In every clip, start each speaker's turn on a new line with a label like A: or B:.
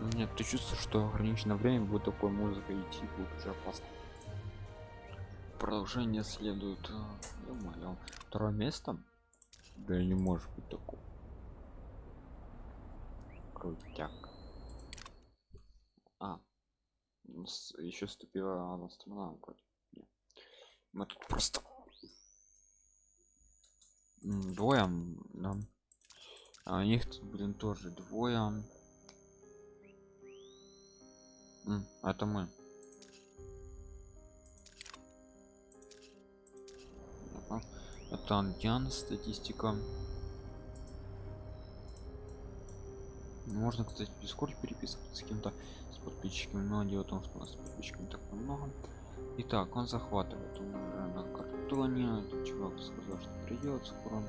A: Нет, ты чувствуешь, что ограниченное время будет такой музыка идти, будет уже опасно. Продолжение следует. Думаю, второе место? Да не может быть такого. Крутяк. А, еще ступила одна страна вроде. Нет. Мы тут просто двое, да. А у них тут, блин, тоже двое. Это мы. Это антиан статистика. Можно, кстати, в Discord переписываться с кем-то с подписчиками, но дело в том, что у нас подписчиками так много. Итак, он захватывает он уже на картоне. Этот чувак сказал, что придет скоро.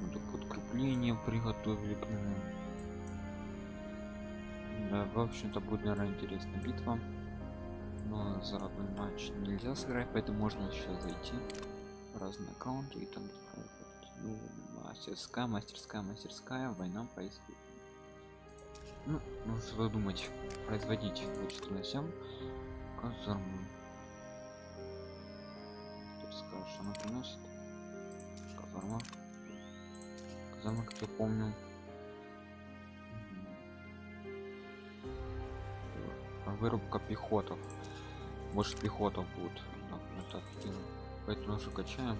A: Вот подкрепление приготовили к нему. Да, в общем-то будет, наверное, интересная битва. Но за одной матч нельзя сыграть, поэтому можно сейчас зайти в разные аккаунты и там ну, мастерская, мастерская, мастерская, война происходит. Ну, нужно что думать, производить вычеты на 7 казарму. Скажешь, она приносит казарма. Казарма, как я помню, вырубка пехотов. Больше пехотов будет. Так, мы так делаем. поэтому уже качаем.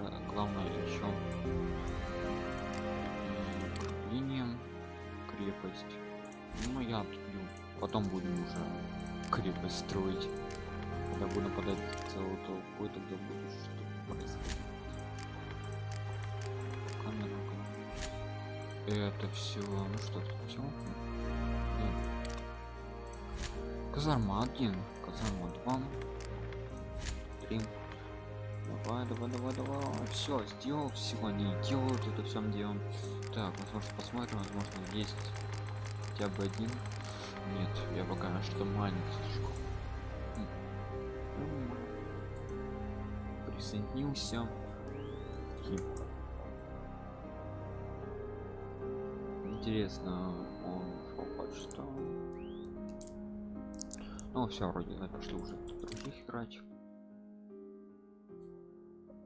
A: Уже главное еще линиям крепость. Ну я отбью потом будем уже крепость строить. Когда буду подать целую толпу тогда будет что происходить это все ну что тут все казарма один казарма два. Три давай давай давай давай. Все сделал всего не делают это всем делом так возможно посмотрим возможно есть хотя бы один. Нет я пока что маленький присоединился интересно он хоть что ну все вроде да, пошли уже других играть.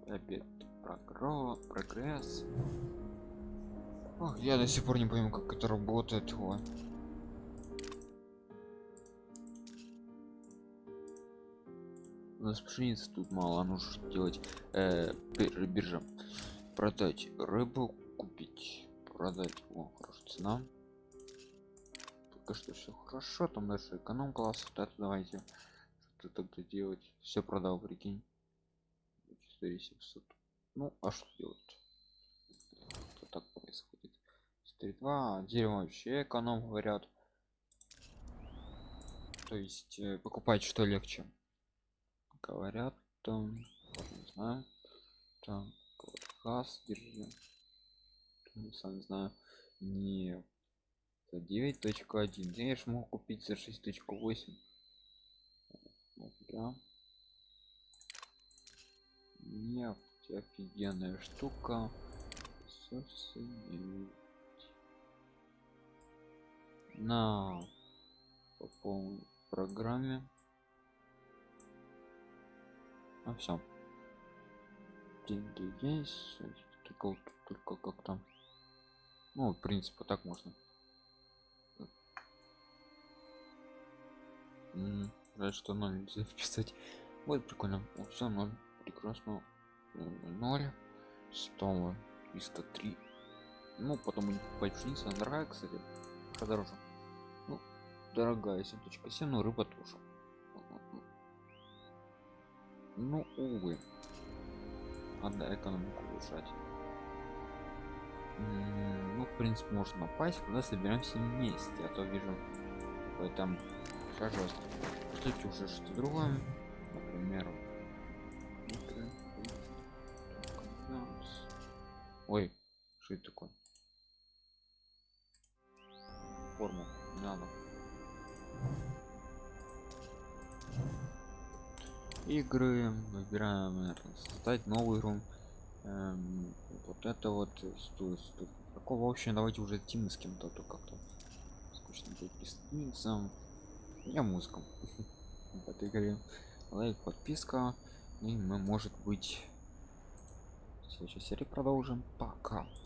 A: Опять прогро прогресс. Ох, я до сих пор не понимаю как это работает о. у нас пшеницы тут мало нужно делать. Э, биржа. Продать рыбу купить продать о цена пока что все хорошо там даже эконом класс вот это давайте. Что тогда делать. Все продал прикинь. 4700 ну а что делать? Это так происходит. 4.2 дерево вообще эконом говорят. То есть э, покупать что легче? Говорят там не знаю. Там вот, держи сам не знаю не за 9.1 я же мог купить за 6.8 да. нефть офигенная штука. На по полной программе. А все деньги есть только только как там ну в принципе так можно. Жаль что 0 нельзя вписать вот прикольно. Все 0 прекрасно. 0 100 303 ну потом у них пшеница дорогая кстати. Подороже ну дорогая 7.7 но рыба тоже. Ну увы. Надо экономику улучшать ну в принципе можно напасть когда собираемся вместе а то вижу там пожалуйста кстати уже что другое например ой что это такое? Форму не надо. Игры выбираем наверное, создать новую игру эм, вот это вот стоит Какого вообще давайте уже тимы с кем-то, а то как-то скучно будет. Я музыком в этой игре. Лайк, подписка. И мы, может быть, следующей серии продолжим. Пока.